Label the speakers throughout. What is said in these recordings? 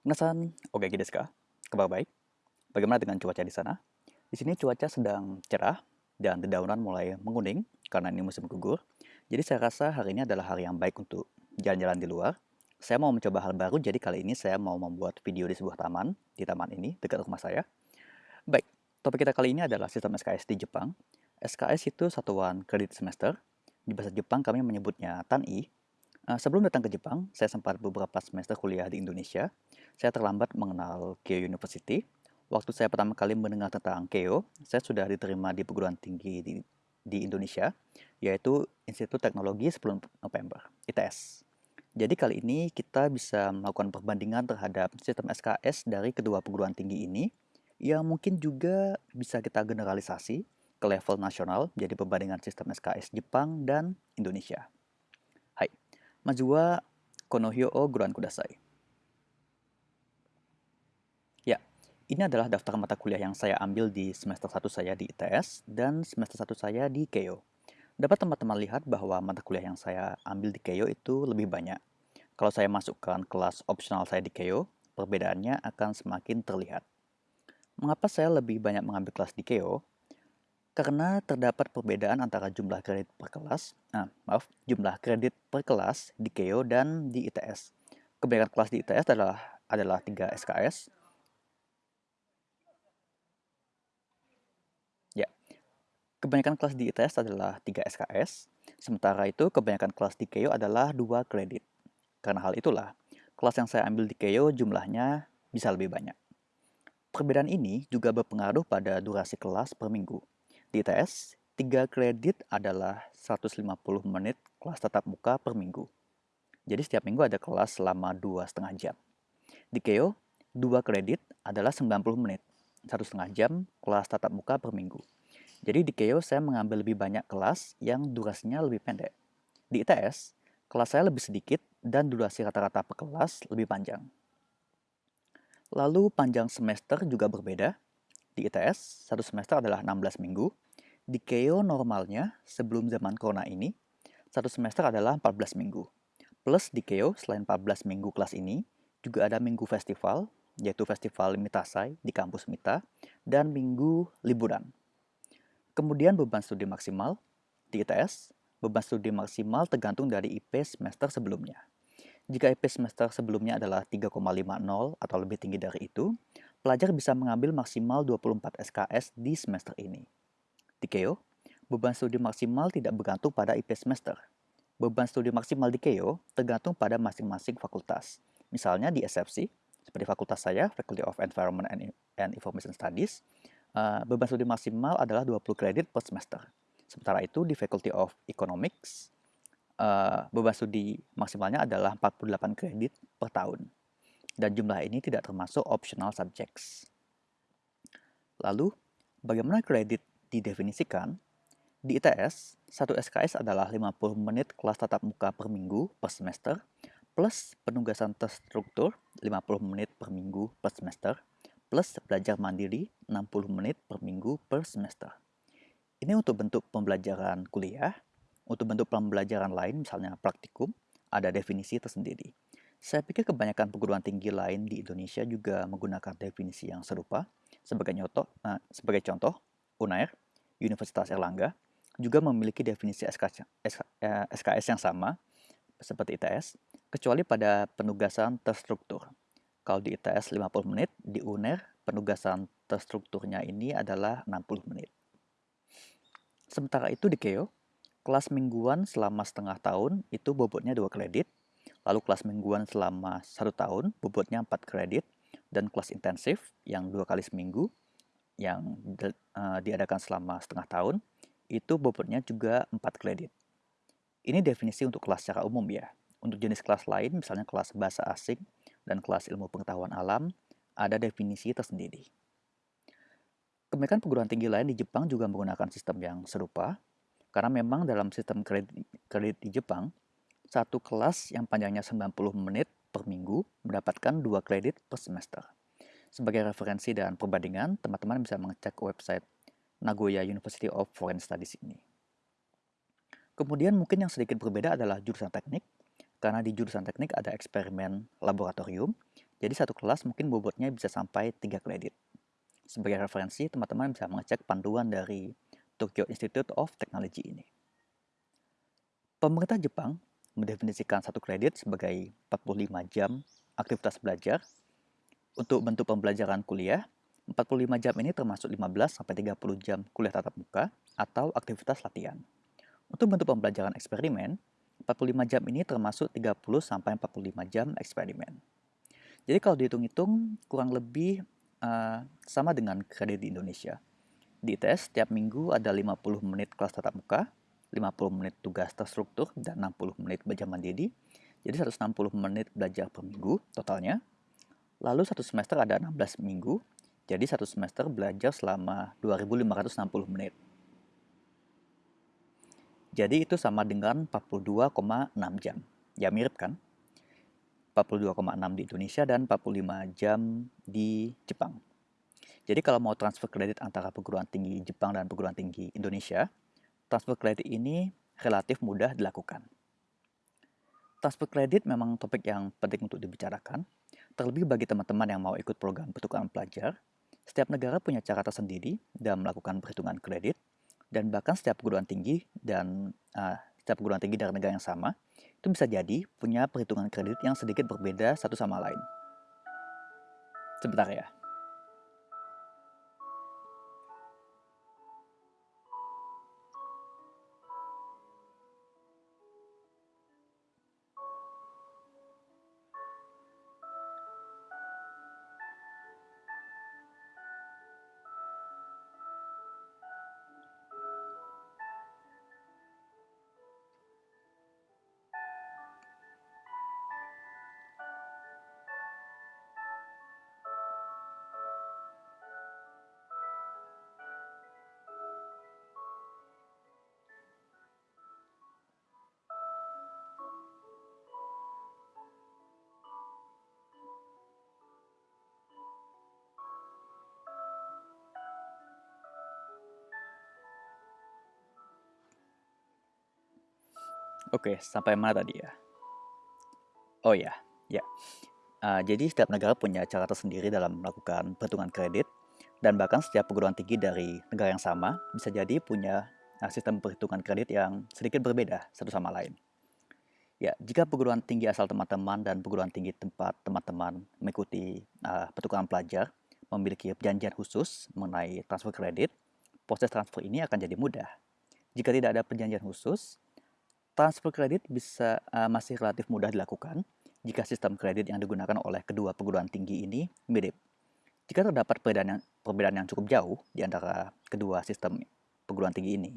Speaker 1: Minasan, oke desu ka? Kabar baik? Bagaimana dengan cuaca di sana? Di sini cuaca sedang cerah dan dedaunan mulai menguning karena ini musim gugur. Jadi saya rasa hari ini adalah hari yang baik untuk jalan-jalan di luar. Saya mau mencoba hal baru, jadi kali ini saya mau membuat video di sebuah taman, di taman ini, dekat rumah saya. Baik, topik kita kali ini adalah sistem SKS di Jepang. SKS itu satuan kredit semester. Di bahasa Jepang kami menyebutnya TANI, Uh, sebelum datang ke Jepang, saya sempat beberapa semester kuliah di Indonesia. Saya terlambat mengenal Keio University. Waktu saya pertama kali mendengar tentang Keio, saya sudah diterima di perguruan tinggi di, di Indonesia, yaitu Institut Teknologi 10 November, ITS. Jadi kali ini kita bisa melakukan perbandingan terhadap sistem SKS dari kedua perguruan tinggi ini, yang mungkin juga bisa kita generalisasi ke level nasional, jadi perbandingan sistem SKS Jepang dan Indonesia. Majua Konohyo o Guran Kudasai. Ya, ini adalah daftar mata kuliah yang saya ambil di semester 1 saya di ITS dan semester 1 saya di Keio. Dapat teman-teman lihat bahwa mata kuliah yang saya ambil di Keio itu lebih banyak. Kalau saya masukkan kelas opsional saya di Keio, perbedaannya akan semakin terlihat. Mengapa saya lebih banyak mengambil kelas di Keio? karena terdapat perbedaan antara jumlah kredit per kelas, nah, maaf, jumlah kredit per kelas di KEO dan di ITS. Kebanyakan kelas di ITS adalah adalah 3 SKS. Ya. Kebanyakan kelas di ITS adalah 3 SKS, sementara itu kebanyakan kelas di KEO adalah 2 kredit. Karena hal itulah, kelas yang saya ambil di KEO jumlahnya bisa lebih banyak. Perbedaan ini juga berpengaruh pada durasi kelas per minggu. Di ITS, 3 kredit adalah 150 menit kelas tatap muka per minggu. Jadi setiap minggu ada kelas selama 2,5 jam. Di KEO, 2 kredit adalah 90 menit, 1,5 jam kelas tatap muka per minggu. Jadi di KEO saya mengambil lebih banyak kelas yang durasinya lebih pendek. Di ITS, kelas saya lebih sedikit dan durasi rata-rata per kelas lebih panjang. Lalu panjang semester juga berbeda. Di ITS, satu semester adalah 16 minggu. Di KEO normalnya, sebelum zaman corona ini, satu semester adalah 14 minggu. Plus di KEO, selain 14 minggu kelas ini, juga ada minggu festival, yaitu Festival Mitasai di kampus Mita, dan minggu liburan. Kemudian beban studi maksimal, di ITS, beban studi maksimal tergantung dari IP semester sebelumnya. Jika IP semester sebelumnya adalah 3,50 atau lebih tinggi dari itu, pelajar bisa mengambil maksimal 24 SKS di semester ini. Di KEO, beban studi maksimal tidak bergantung pada IP semester. Beban studi maksimal di KEO tergantung pada masing-masing fakultas. Misalnya di SFC, seperti fakultas saya, Faculty of Environment and Information Studies, uh, beban studi maksimal adalah 20 kredit per semester. Sementara itu di Faculty of Economics, uh, beban studi maksimalnya adalah 48 kredit per tahun. Dan jumlah ini tidak termasuk optional subjects. Lalu, bagaimana kredit didefinisikan? Di ITS, satu SKS adalah 50 menit kelas tatap muka per minggu per semester, plus penugasan terstruktur 50 menit per minggu per semester, plus belajar mandiri 60 menit per minggu per semester. Ini untuk bentuk pembelajaran kuliah, untuk bentuk pembelajaran lain, misalnya praktikum, ada definisi tersendiri. Saya pikir kebanyakan perguruan tinggi lain di Indonesia juga menggunakan definisi yang serupa. Sebagai, nyoto, uh, sebagai contoh, UNAIR, Universitas Erlangga, juga memiliki definisi SKS, SKS yang sama seperti ITS, kecuali pada penugasan terstruktur. Kalau di ITS 50 menit, di UNER penugasan terstrukturnya ini adalah 60 menit. Sementara itu di KEO, Kelas mingguan selama setengah tahun itu bobotnya 2 kredit, lalu kelas mingguan selama satu tahun bobotnya 4 kredit, dan kelas intensif yang dua kali seminggu yang uh, diadakan selama setengah tahun itu bobotnya juga 4 kredit. Ini definisi untuk kelas secara umum ya. Untuk jenis kelas lain, misalnya kelas bahasa asing dan kelas ilmu pengetahuan alam, ada definisi tersendiri. Kebanyakan perguruan tinggi lain di Jepang juga menggunakan sistem yang serupa, karena memang dalam sistem kredit, kredit di Jepang, satu kelas yang panjangnya 90 menit per minggu mendapatkan dua kredit per semester. Sebagai referensi dan perbandingan, teman-teman bisa mengecek website Nagoya University of Foreign Studies ini. Kemudian mungkin yang sedikit berbeda adalah jurusan teknik, karena di jurusan teknik ada eksperimen laboratorium, Jadi satu kelas mungkin bobotnya bisa sampai 3 kredit. Sebagai referensi, teman-teman bisa mengecek panduan dari Tokyo Institute of Technology ini. Pemerintah Jepang mendefinisikan satu kredit sebagai 45 jam aktivitas belajar. Untuk bentuk pembelajaran kuliah, 45 jam ini termasuk 15 sampai 30 jam kuliah tatap muka atau aktivitas latihan. Untuk bentuk pembelajaran eksperimen, 45 jam ini termasuk 30 sampai 45 jam eksperimen. Jadi kalau dihitung-hitung kurang lebih uh, sama dengan kredit di Indonesia. Di tes setiap minggu ada 50 menit kelas tatap muka, 50 menit tugas terstruktur, dan 60 menit belajar mandiri. Jadi 160 menit belajar per minggu totalnya. Lalu satu semester ada 16 minggu, jadi satu semester belajar selama 2560 menit. Jadi itu sama dengan 42,6 jam. Ya mirip kan? 42,6 di Indonesia dan 45 jam di Jepang. Jadi kalau mau transfer kredit antara perguruan tinggi Jepang dan perguruan tinggi Indonesia, transfer kredit ini relatif mudah dilakukan. Transfer kredit memang topik yang penting untuk dibicarakan, terlebih bagi teman-teman yang mau ikut program pertukaran pelajar. Setiap negara punya cara tersendiri dalam melakukan perhitungan kredit, dan bahkan setiap perguruan tinggi dan uh, setiap perguruan tinggi dari negara yang sama itu bisa jadi punya perhitungan kredit yang sedikit berbeda satu sama lain. Sebentar ya. Oke, sampai mana tadi ya? Oh ya, ya. Uh, jadi setiap negara punya cara tersendiri dalam melakukan perhitungan kredit dan bahkan setiap perguruan tinggi dari negara yang sama bisa jadi punya uh, sistem perhitungan kredit yang sedikit berbeda satu sama lain. Ya, jika perguruan tinggi asal teman-teman dan perguruan tinggi tempat teman-teman mengikuti uh, pertukaran pelajar memiliki perjanjian khusus mengenai transfer kredit, proses transfer ini akan jadi mudah. Jika tidak ada perjanjian khusus, Transfer kredit bisa uh, masih relatif mudah dilakukan jika sistem kredit yang digunakan oleh kedua perguruan tinggi ini mirip. Jika terdapat perbedaan yang, perbedaan yang cukup jauh di antara kedua sistem perguruan tinggi ini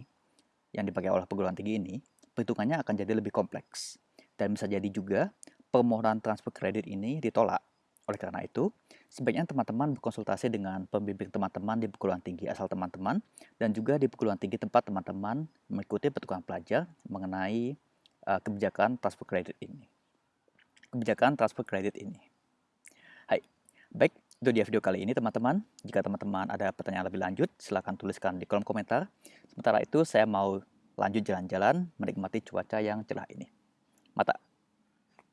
Speaker 1: yang dipakai oleh perguruan tinggi ini, perhitungannya akan jadi lebih kompleks. Dan bisa jadi juga permohonan transfer kredit ini ditolak. Oleh karena itu, sebaiknya teman-teman berkonsultasi dengan pembimbing teman-teman di perguruan tinggi asal teman-teman dan juga di perguruan tinggi tempat teman-teman mengikuti pertukaran pelajar mengenai uh, kebijakan transfer kredit ini. Kebijakan transfer kredit ini. Hai, baik itu dia video kali ini teman-teman. Jika teman-teman ada pertanyaan lebih lanjut, silahkan tuliskan di kolom komentar. Sementara itu saya mau lanjut jalan-jalan menikmati cuaca yang cerah ini. Mata.